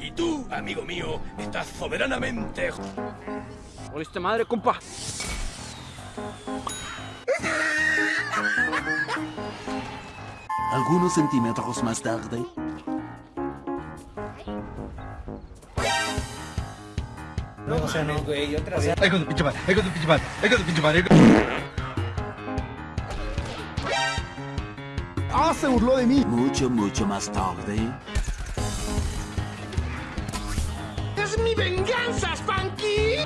Y tú, amigo mío, estás soberanamente... ¡Oliste madre, compa! Algunos centímetros más tarde... No, o sea, no, güey, otra vez. Ay, con tu pinche madre, ay, con tu pinche madre, ay, con tu pinche madre. ¡Ah, se burló de mí! Mucho, mucho más tarde... ¡Es mi venganza, Spanky!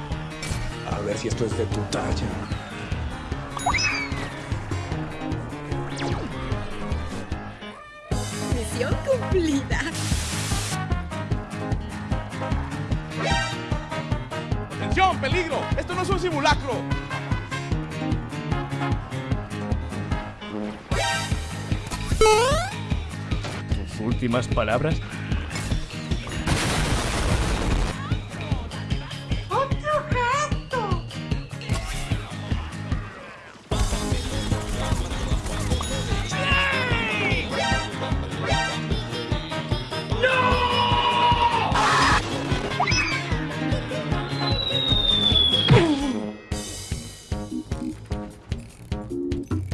A ver si esto es de tu talla. Misión cumplida. Peligro! ¡Esto no es un simulacro! Sus últimas palabras.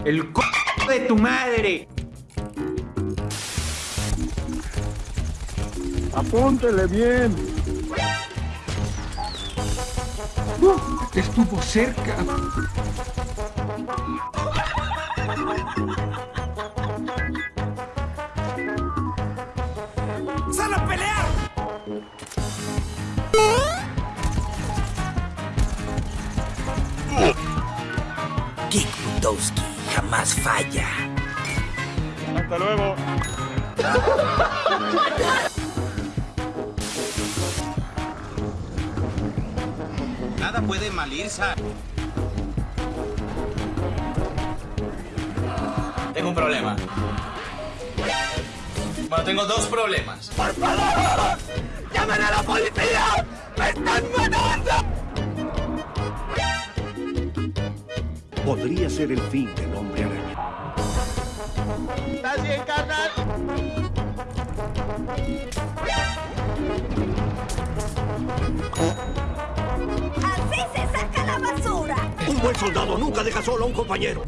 El c de tu madre. Apúntele bien. Estuvo cerca. ¡Sal a Nada puede mal irse. Tengo un problema. Bueno, tengo dos problemas. ¡Llamen a la policía! ¡Me están matando! Podría ser el fin del hombre araña. ¿Estás bien, carnal? Basura. Un buen soldado nunca deja solo a un compañero.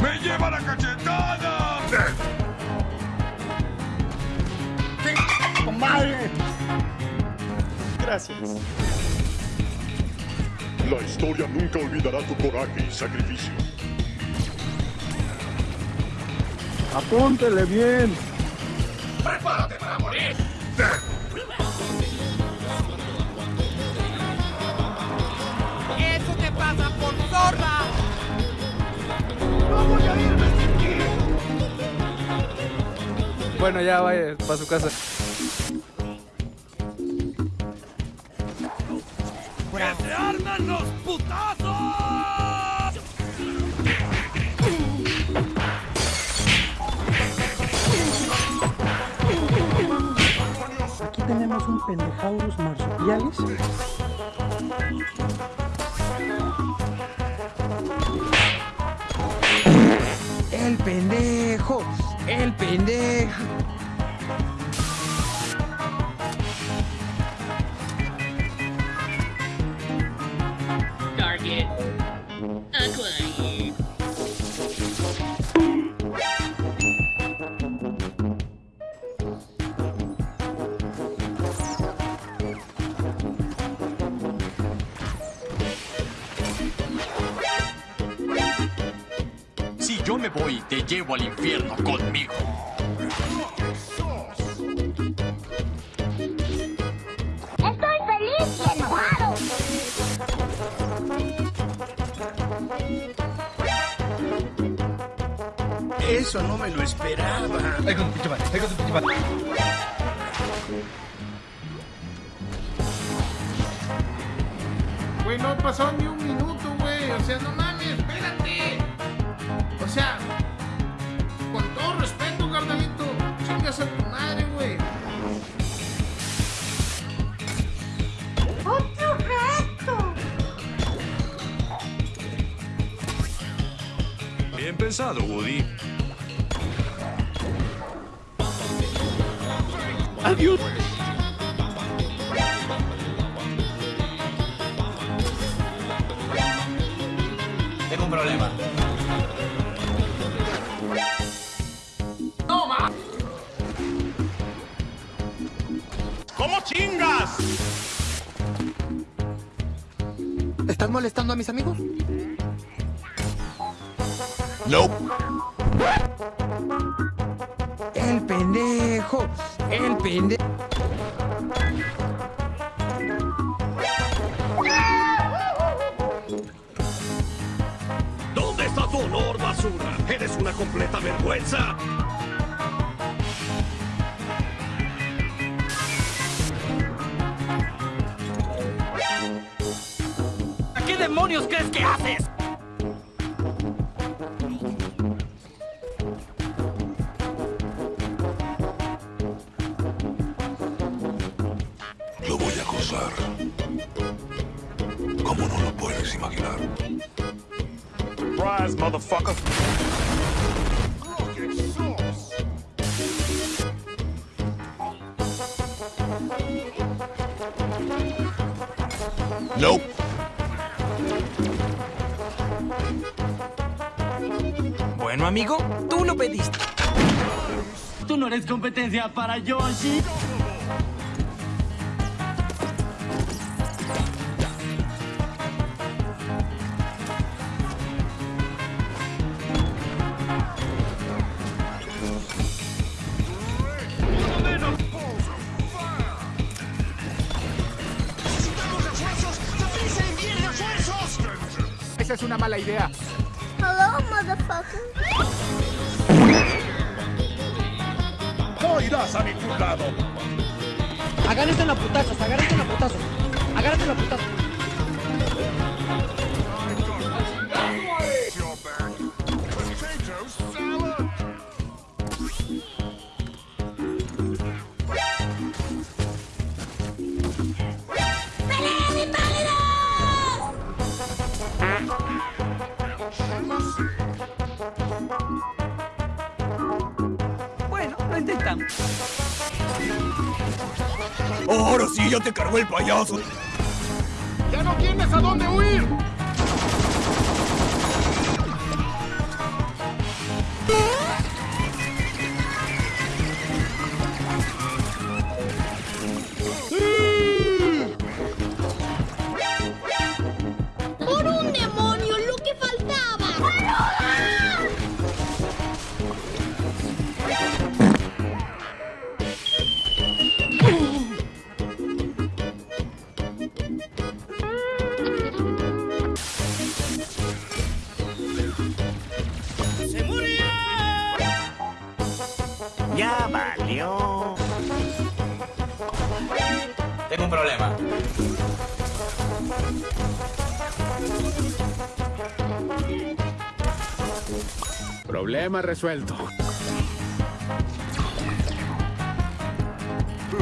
¡Me lleva la cachetada! La historia nunca olvidará tu coraje y sacrificio. Apúntele bien. ¡Prepárate para morir! ¡Eso te pasa por zorra! Bueno, ya vaya para su casa. ¡Que se arman los putazos! Aquí tenemos un pendejaurus marsupialis. El pendejo. El pendejo. Target. Acquired. Voy, te llevo al infierno conmigo. Estoy feliz y enojado. Eso no me lo esperaba. Ay, con tu pinche madre, ay, con tu pinche madre. Güey, no pasó ni un minuto, güey. O sea, no mames, con todo respeto, carnalito, chingas a tu madre, güey. ¡Otro reto! Bien pensado, Woody. Adiós. Tengo un problema. ¿Cómo chingas? ¿Estás molestando a mis amigos? Nope. El pendejo. El pendejo. ¿Dónde está tu honor, basura? Eres una completa vergüenza. Demonios crees que haces? Lo voy a acosar. ¿Cómo no lo puedes imaginar? Surprise, motherfucker. Nope. Bueno, amigo, tú lo pediste. Tú no eres competencia para Yoshi. Esa es una mala idea. Motherfucker. No irás a ningún lado. Agárrense la putazos, agárrense la putazos. Agárrense la putazos. Ahora sí, ya te cargó el payaso. ¡Ya no tienes a dónde huir! Problema resuelto.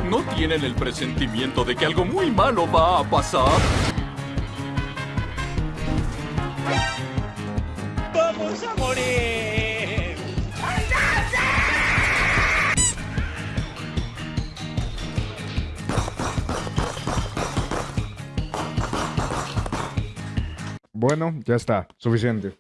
¿No tienen el presentimiento de que algo muy malo va a pasar? ¡Vamos a morir! Bueno, ya está, suficiente.